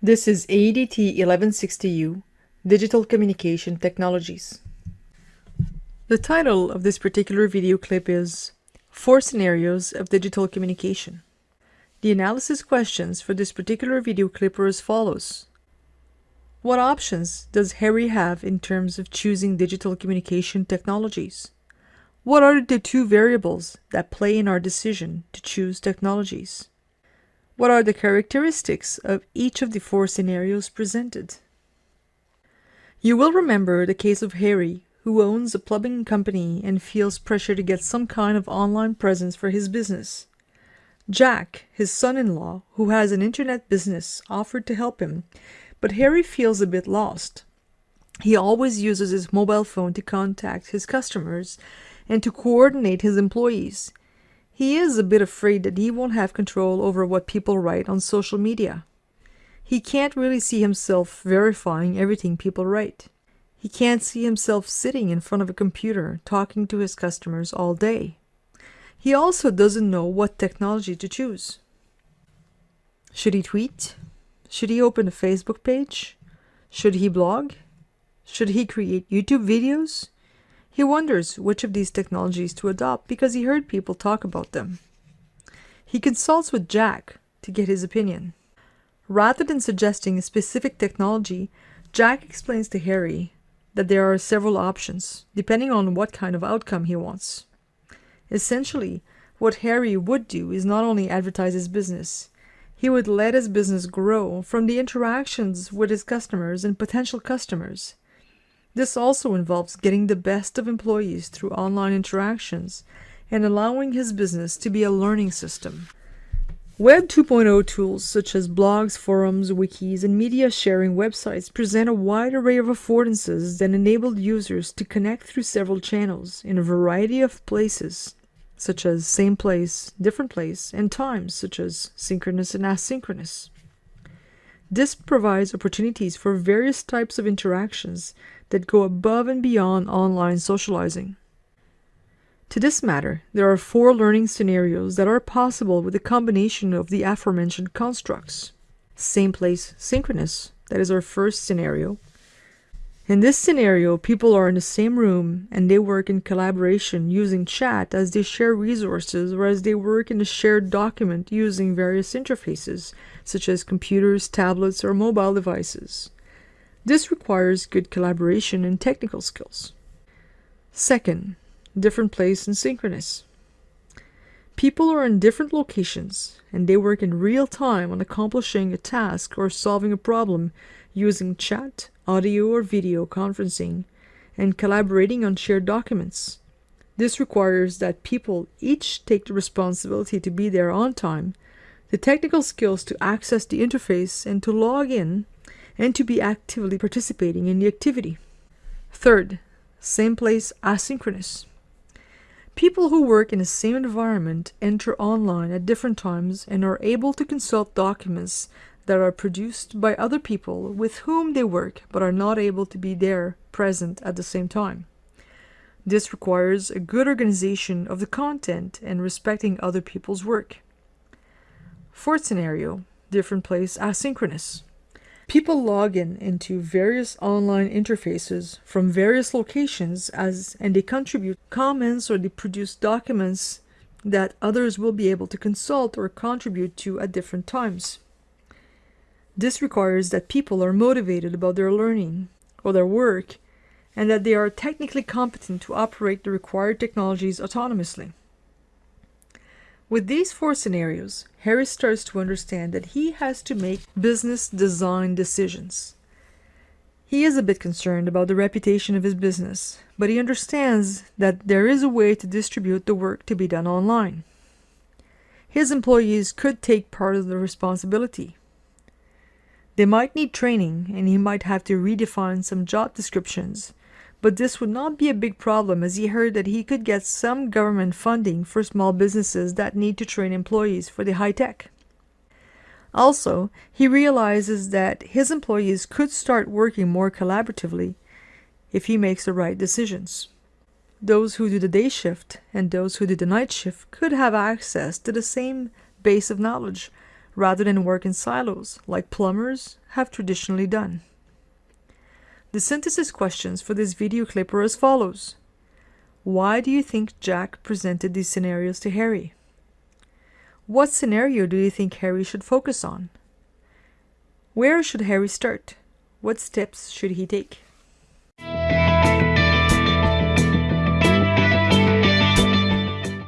This is AEDT 1160U, Digital Communication Technologies. The title of this particular video clip is Four Scenarios of Digital Communication. The analysis questions for this particular video clip are as follows. What options does Harry have in terms of choosing digital communication technologies? What are the two variables that play in our decision to choose technologies? What are the characteristics of each of the four scenarios presented? You will remember the case of Harry, who owns a plumbing company and feels pressure to get some kind of online presence for his business. Jack, his son-in-law, who has an internet business, offered to help him, but Harry feels a bit lost. He always uses his mobile phone to contact his customers and to coordinate his employees. He is a bit afraid that he won't have control over what people write on social media. He can't really see himself verifying everything people write. He can't see himself sitting in front of a computer talking to his customers all day. He also doesn't know what technology to choose. Should he tweet? Should he open a Facebook page? Should he blog? Should he create YouTube videos? He wonders which of these technologies to adopt because he heard people talk about them. He consults with Jack to get his opinion. Rather than suggesting a specific technology, Jack explains to Harry that there are several options, depending on what kind of outcome he wants. Essentially, what Harry would do is not only advertise his business, he would let his business grow from the interactions with his customers and potential customers. This also involves getting the best of employees through online interactions and allowing his business to be a learning system. Web 2.0 tools such as blogs, forums, wikis, and media sharing websites present a wide array of affordances that enable users to connect through several channels in a variety of places, such as same place, different place, and times, such as synchronous and asynchronous. This provides opportunities for various types of interactions that go above and beyond online socializing. To this matter, there are four learning scenarios that are possible with a combination of the aforementioned constructs. Same place synchronous, that is our first scenario. In this scenario, people are in the same room and they work in collaboration using chat as they share resources or as they work in a shared document using various interfaces, such as computers, tablets, or mobile devices. This requires good collaboration and technical skills. Second, different place and synchronous. People are in different locations and they work in real time on accomplishing a task or solving a problem using chat, audio or video conferencing, and collaborating on shared documents. This requires that people each take the responsibility to be there on time, the technical skills to access the interface and to log in, and to be actively participating in the activity. Third, same place asynchronous. People who work in the same environment enter online at different times and are able to consult documents that are produced by other people with whom they work but are not able to be there present at the same time. This requires a good organization of the content and respecting other people's work. Fourth scenario, different place asynchronous. People log in into various online interfaces from various locations as and they contribute comments or they produce documents that others will be able to consult or contribute to at different times. This requires that people are motivated about their learning or their work and that they are technically competent to operate the required technologies autonomously. With these four scenarios, Harry starts to understand that he has to make business design decisions. He is a bit concerned about the reputation of his business, but he understands that there is a way to distribute the work to be done online. His employees could take part of the responsibility. They might need training and he might have to redefine some job descriptions but this would not be a big problem as he heard that he could get some government funding for small businesses that need to train employees for the high tech. Also, he realizes that his employees could start working more collaboratively if he makes the right decisions. Those who do the day shift and those who do the night shift could have access to the same base of knowledge rather than work in silos like plumbers have traditionally done. The synthesis questions for this video clip are as follows. Why do you think Jack presented these scenarios to Harry? What scenario do you think Harry should focus on? Where should Harry start? What steps should he take?